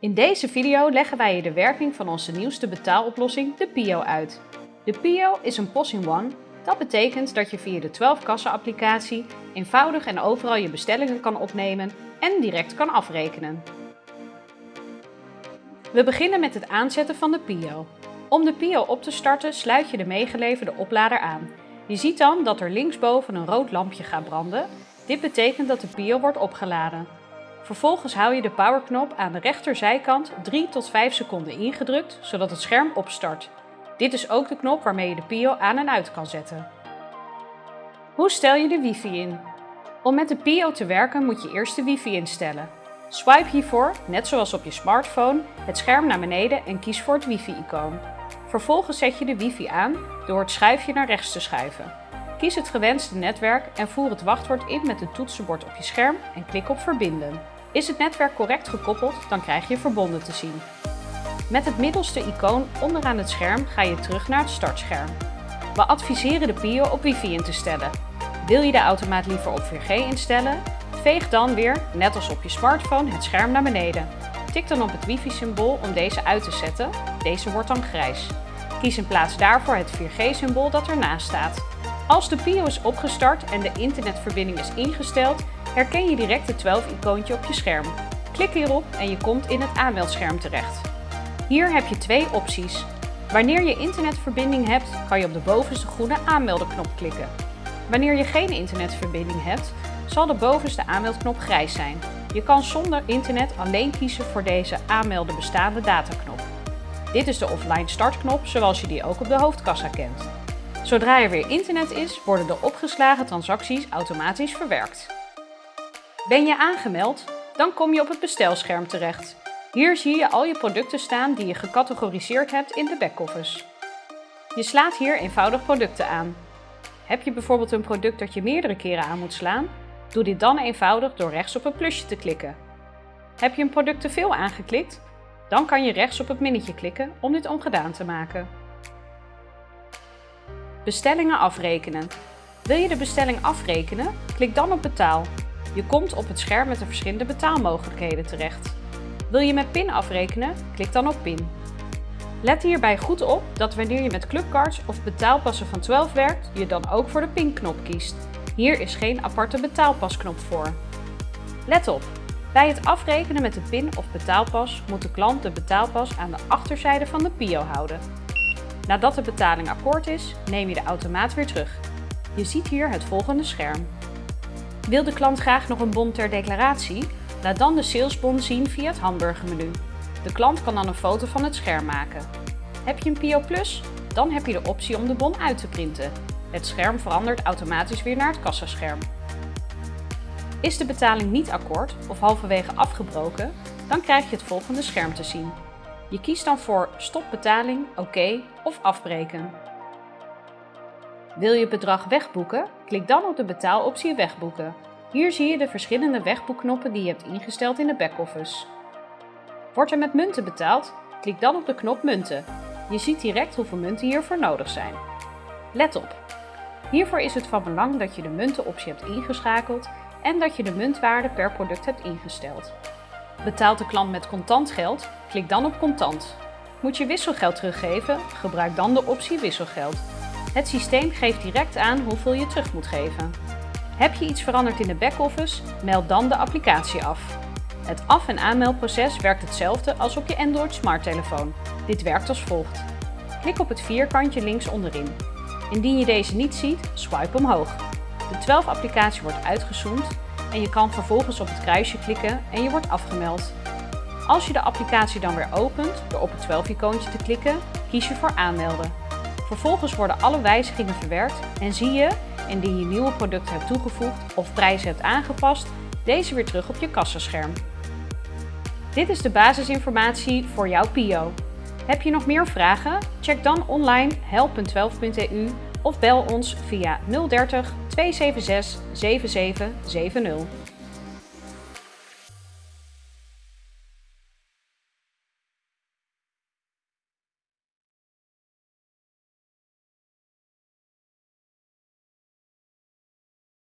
In deze video leggen wij je de werking van onze nieuwste betaaloplossing, de Pio, uit. De Pio is een POS-in-One. Dat betekent dat je via de 12-kassen-applicatie eenvoudig en overal je bestellingen kan opnemen en direct kan afrekenen. We beginnen met het aanzetten van de Pio. Om de Pio op te starten sluit je de meegeleverde oplader aan. Je ziet dan dat er linksboven een rood lampje gaat branden. Dit betekent dat de Pio wordt opgeladen. Vervolgens hou je de powerknop aan de rechterzijkant 3 tot 5 seconden ingedrukt, zodat het scherm opstart. Dit is ook de knop waarmee je de Pio aan en uit kan zetten. Hoe stel je de wifi in? Om met de Pio te werken moet je eerst de wifi instellen. Swipe hiervoor, net zoals op je smartphone, het scherm naar beneden en kies voor het wifi-icoon. Vervolgens zet je de wifi aan door het schuifje naar rechts te schuiven. Kies het gewenste netwerk en voer het wachtwoord in met het toetsenbord op je scherm en klik op verbinden. Is het netwerk correct gekoppeld, dan krijg je verbonden te zien. Met het middelste icoon onderaan het scherm ga je terug naar het startscherm. We adviseren de Pio op wifi in te stellen. Wil je de automaat liever op 4G instellen? Veeg dan weer, net als op je smartphone, het scherm naar beneden. Tik dan op het wifi-symbool om deze uit te zetten. Deze wordt dan grijs. Kies in plaats daarvoor het 4G-symbool dat ernaast staat. Als de Pio is opgestart en de internetverbinding is ingesteld, herken je direct het 12-icoontje op je scherm. Klik hierop en je komt in het aanmeldscherm terecht. Hier heb je twee opties. Wanneer je internetverbinding hebt, kan je op de bovenste groene aanmeldenknop klikken. Wanneer je geen internetverbinding hebt, zal de bovenste aanmeldknop grijs zijn. Je kan zonder internet alleen kiezen voor deze aanmelden bestaande dataknop. Dit is de offline startknop zoals je die ook op de hoofdkassa kent. Zodra er weer internet is, worden de opgeslagen transacties automatisch verwerkt. Ben je aangemeld? Dan kom je op het bestelscherm terecht. Hier zie je al je producten staan die je gecategoriseerd hebt in de backoffice. Je slaat hier eenvoudig producten aan. Heb je bijvoorbeeld een product dat je meerdere keren aan moet slaan? Doe dit dan eenvoudig door rechts op het plusje te klikken. Heb je een product te veel aangeklikt? Dan kan je rechts op het minnetje klikken om dit ongedaan te maken. Bestellingen afrekenen. Wil je de bestelling afrekenen? Klik dan op betaal. Je komt op het scherm met de verschillende betaalmogelijkheden terecht. Wil je met PIN afrekenen? Klik dan op PIN. Let hierbij goed op dat wanneer je met clubcards of betaalpassen van 12 werkt, je dan ook voor de PIN-knop kiest. Hier is geen aparte betaalpasknop voor. Let op! Bij het afrekenen met de PIN of betaalpas moet de klant de betaalpas aan de achterzijde van de PIO houden. Nadat de betaling akkoord is, neem je de automaat weer terug. Je ziet hier het volgende scherm. Wil de klant graag nog een bon ter declaratie? Laat dan de salesbon zien via het hamburgermenu. De klant kan dan een foto van het scherm maken. Heb je een Pio Plus? Dan heb je de optie om de bon uit te printen. Het scherm verandert automatisch weer naar het kassascherm. Is de betaling niet akkoord of halverwege afgebroken, dan krijg je het volgende scherm te zien. Je kiest dan voor stop betaling, oké of afbreken. Wil je bedrag wegboeken? Klik dan op de betaaloptie wegboeken. Hier zie je de verschillende wegboekknoppen die je hebt ingesteld in de backoffice. Wordt er met munten betaald? Klik dan op de knop munten. Je ziet direct hoeveel munten hiervoor nodig zijn. Let op! Hiervoor is het van belang dat je de muntenoptie hebt ingeschakeld en dat je de muntwaarde per product hebt ingesteld. Betaalt de klant met contant geld? Klik dan op contant. Moet je wisselgeld teruggeven? Gebruik dan de optie wisselgeld. Het systeem geeft direct aan hoeveel je terug moet geven. Heb je iets veranderd in de backoffice? Meld dan de applicatie af. Het af- en aanmeldproces werkt hetzelfde als op je Android smarttelefoon. Dit werkt als volgt. Klik op het vierkantje links onderin. Indien je deze niet ziet, swipe omhoog. De 12-applicatie wordt uitgezoomd en je kan vervolgens op het kruisje klikken en je wordt afgemeld. Als je de applicatie dan weer opent door op het 12-icoontje te klikken, kies je voor aanmelden. Vervolgens worden alle wijzigingen verwerkt en zie je, indien je nieuwe producten hebt toegevoegd of prijzen hebt aangepast, deze weer terug op je kassascherm. Dit is de basisinformatie voor jouw Pio. Heb je nog meer vragen? Check dan online help.12.eu of bel ons via 030 276 7770.